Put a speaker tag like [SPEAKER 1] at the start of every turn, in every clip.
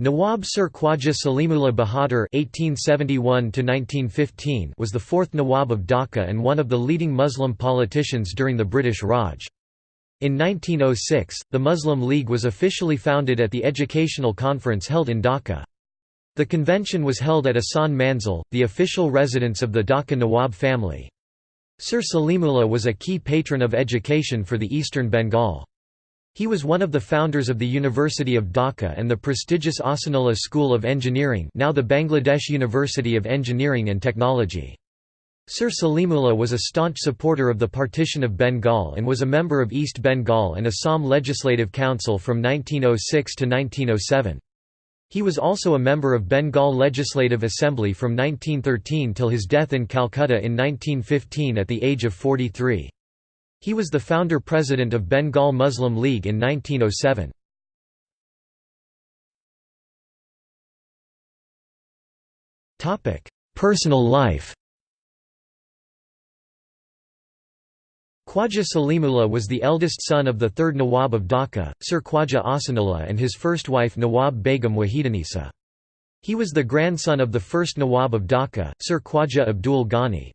[SPEAKER 1] Nawab Sir Khwaja Salimullah Bahadur (1871–1915) was the fourth Nawab of Dhaka and one of the leading Muslim politicians during the British Raj. In 1906, the Muslim League was officially founded at the Educational Conference held in Dhaka. The convention was held at Ahsan Manzil, the official residence of the Dhaka Nawab family. Sir Salimullah was a key patron of education for the eastern Bengal. He was one of the founders of the University of Dhaka and the prestigious Ahsanullah School of Engineering now the Bangladesh University of Engineering and Technology. Sir Salimullah was a staunch supporter of the partition of Bengal and was a member of East Bengal and Assam Legislative Council from 1906 to 1907. He was also a member of Bengal Legislative Assembly from 1913 till his death in Calcutta in 1915 at the age of 43. He was the founder-president of Bengal Muslim League in 1907. Personal life Khwaja Salimullah was the eldest son of the third Nawab of Dhaka, Sir Khwaja Ahsanullah and his first wife Nawab Begum Wahidanisa. He was the grandson of the first Nawab of Dhaka, Sir Khwaja Abdul Ghani.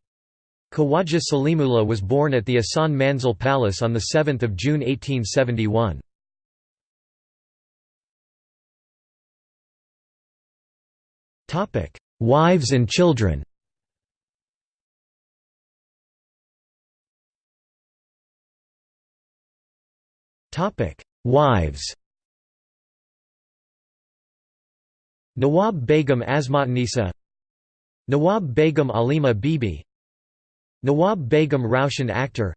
[SPEAKER 1] Khawaja Salimullah was born at the Ahsan Manzil Palace on 7 June 1871. Wives and children. Wives. Nawab Begum Asmatnisa Nawab Begum Alima Bibi Nawab Begum Raushan Akhtar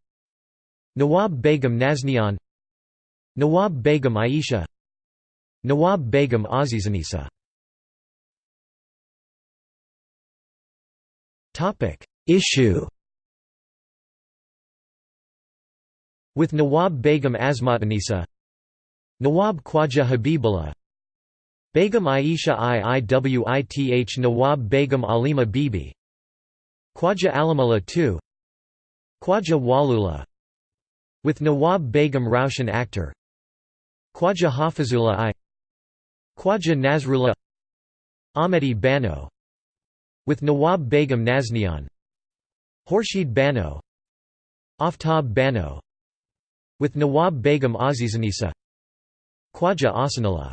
[SPEAKER 1] Nawab Begum Naznian Nawab Begum Aisha Nawab Begum Azizanisa Issue With Nawab Begum Asmatanisa Nawab Khwaja Habibullah Begum Aisha Iiwith Nawab Begum Alima Bibi Khwaja Alamullah II Khwaja Walullah With Nawab Begum Raushan Akhtar Khwaja Hafizullah I Khwaja Nasrullah Ahmedi Bano With Nawab Begum Naznian Horshid Bano Aftab Bano With Nawab Begum Azizanisa Khwaja Ahsanullah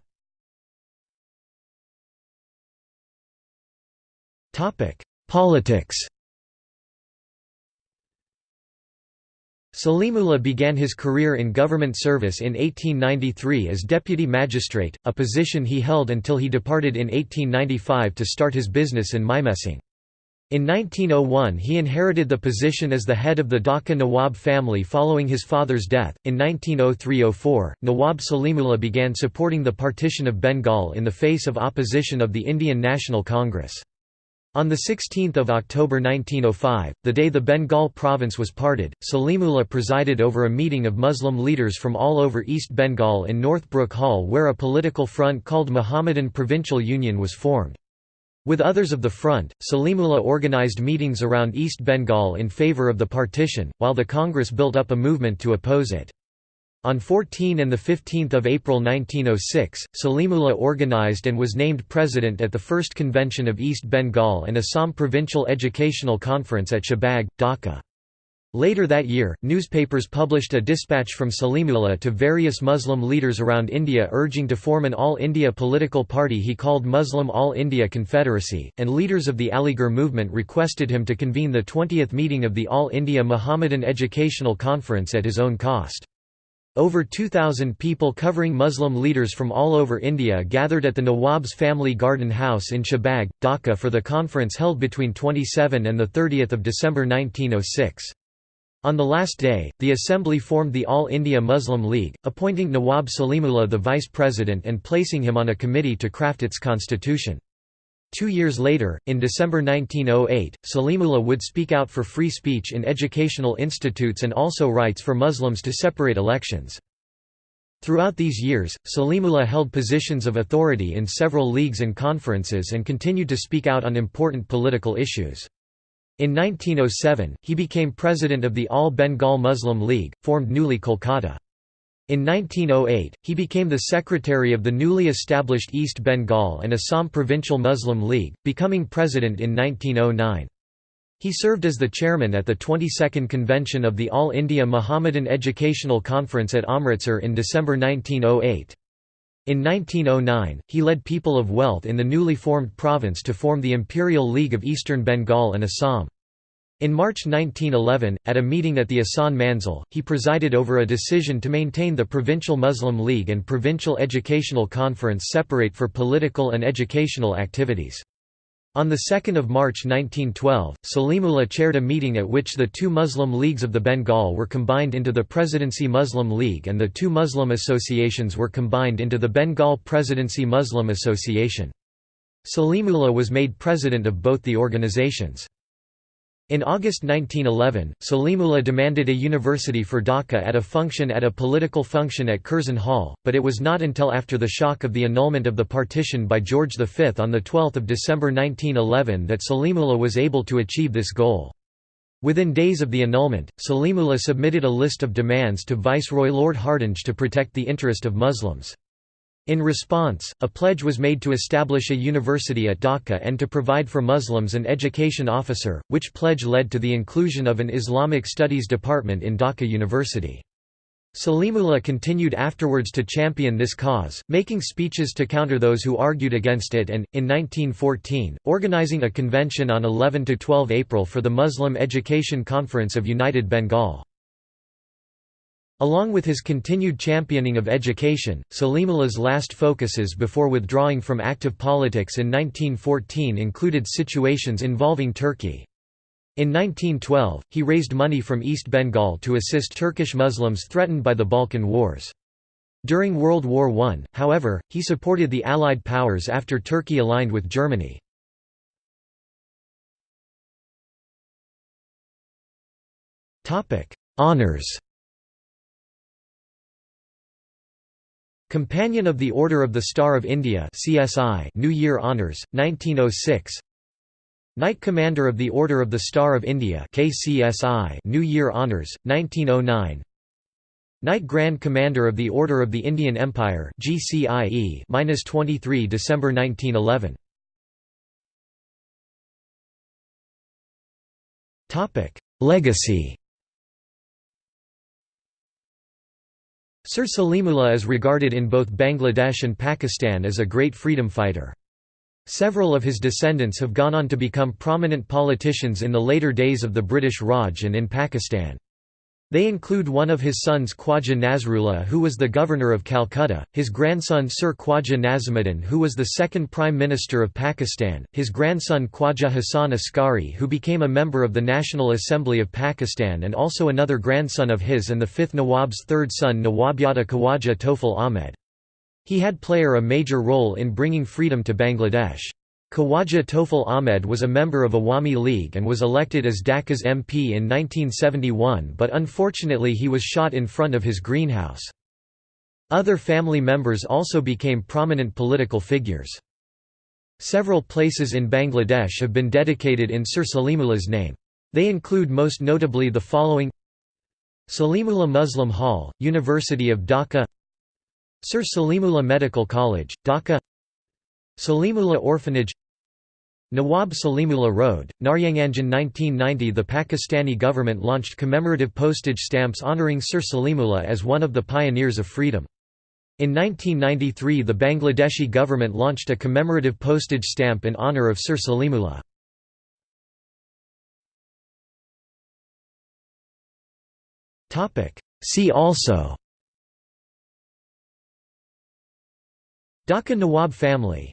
[SPEAKER 1] Politics Salimullah began his career in government service in 1893 as deputy magistrate, a position he held until he departed in 1895 to start his business in Mymensingh. In 1901 he inherited the position as the head of the Dhaka Nawab family following his father's death. In 1903–04, Nawab Salimullah began supporting the partition of Bengal in the face of opposition of the Indian National Congress. On 16 October 1905, the day the Bengal province was parted, Salimullah presided over a meeting of Muslim leaders from all over East Bengal in Northbrook Hall where a political front called Muhammadan Provincial Union was formed. With others of the front, Salimullah organized meetings around East Bengal in favor of the partition, while the Congress built up a movement to oppose it. On 14 and 15 April 1906, Salimullah organized and was named president at the first convention of East Bengal and Assam Provincial Educational Conference at Shahbag, Dhaka. Later that year, newspapers published a dispatch from Salimullah to various Muslim leaders around India urging to form an All India political party he called Muslim All India Confederacy, and leaders of the Aligarh movement requested him to convene the 20th meeting of the All India Muhammadan Educational Conference at his own cost. Over 2,000 people covering Muslim leaders from all over India gathered at the Nawab's family garden house in Shahbag, Dhaka for the conference held between 27 and 30 December 1906. On the last day, the assembly formed the All India Muslim League, appointing Nawab Salimullah the vice president and placing him on a committee to craft its constitution. Two years later, in December 1908, Salimullah would speak out for free speech in educational institutes and also rights for Muslims to separate elections. Throughout these years, Salimullah held positions of authority in several leagues and conferences and continued to speak out on important political issues. In 1907, he became president of the All Bengal Muslim League, formed newly Kolkata. In 1908, he became the secretary of the newly established East Bengal and Assam Provincial Muslim League, becoming president in 1909. He served as the chairman at the 22nd convention of the All India Muhammadan Educational Conference at Amritsar in December 1908. In 1909, he led people of wealth in the newly formed province to form the Imperial League of Eastern Bengal and Assam. In March 1911, at a meeting at the Ahsan Manzil, he presided over a decision to maintain the Provincial Muslim League and Provincial Educational Conference separate for political and educational activities. On 2 March 1912, Salimullah chaired a meeting at which the two Muslim leagues of the Bengal were combined into the Presidency Muslim League and the two Muslim associations were combined into the Bengal Presidency Muslim Association. Salimullah was made president of both the organizations. In August 1911, Salimullah demanded a university for Dhaka at a function at a political function at Curzon Hall, but it was not until after the shock of the annulment of the partition by George V on 12 December 1911 that Salimullah was able to achieve this goal. Within days of the annulment, Salimullah submitted a list of demands to Viceroy Lord Hardinge to protect the interest of Muslims. In response, a pledge was made to establish a university at Dhaka and to provide for Muslims an education officer, which pledge led to the inclusion of an Islamic Studies department in Dhaka University. Salimullah continued afterwards to champion this cause, making speeches to counter those who argued against it and, in 1914, organizing a convention on 11–12 April for the Muslim Education Conference of United Bengal. Along with his continued championing of education, Salimullah's last focuses before withdrawing from active politics in 1914 included situations involving Turkey. In 1912, he raised money from East Bengal to assist Turkish Muslims threatened by the Balkan Wars. During World War I, however, he supported the Allied powers after Turkey aligned with Germany. Honours Companion of the Order of the Star of India CSI New Year Honours, 1906 Knight Commander of the Order of the Star of India KCSI New Year Honours, 1909 Knight Grand Commander of the Order of the Indian Empire GCIE 23 December 1911 Legacy Sir Salimullah is regarded in both Bangladesh and Pakistan as a great freedom fighter. Several of his descendants have gone on to become prominent politicians in the later days of the British Raj and in Pakistan. They include one of his sons Khwaja Nasrullah who was the governor of Calcutta, his grandson Sir Khwaja Nazimuddin who was the second Prime Minister of Pakistan, his grandson Khwaja Hassan Askari who became a member of the National Assembly of Pakistan and also another grandson of his and the fifth Nawab's third son Nawabzada Khawaja Tofil Ahmed. He had player a major role in bringing freedom to Bangladesh. Khawaja Tofil Ahmed was a member of Awami League and was elected as Dhaka's MP in 1971 but unfortunately he was shot in front of his greenhouse. Other family members also became prominent political figures. Several places in Bangladesh have been dedicated in Sir Salimullah's name. They include most notably the following Salimullah Muslim Hall, University of Dhaka Sir Salimullah Medical College, Dhaka Salimullah Orphanage Nawab Salimullah Road, Narayanganj 1990 The Pakistani government launched commemorative postage stamps honouring Sir Salimullah as one of the pioneers of freedom. In 1993 the Bangladeshi government launched a commemorative postage stamp in honour of Sir Salimullah. See also Dhaka Nawab family